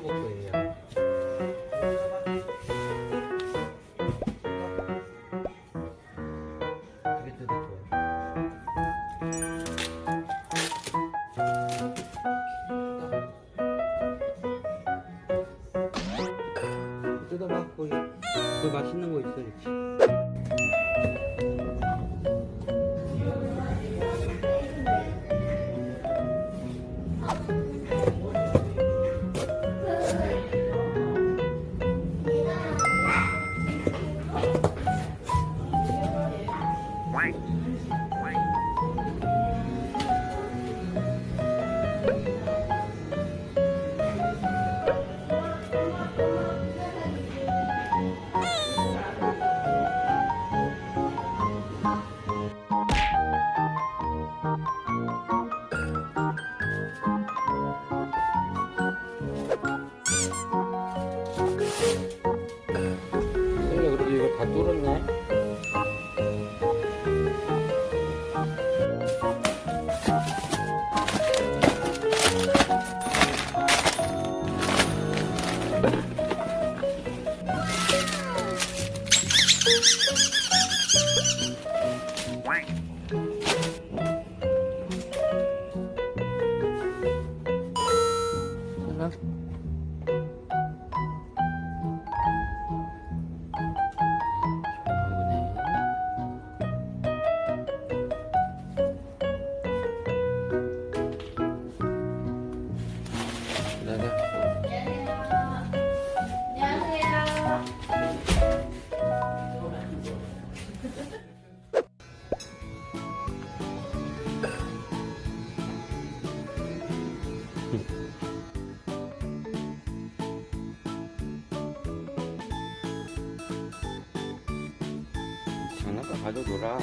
먹고 있냐 또 맛있는 거 있어 이렇게 Wait. đây đây. 가져놀아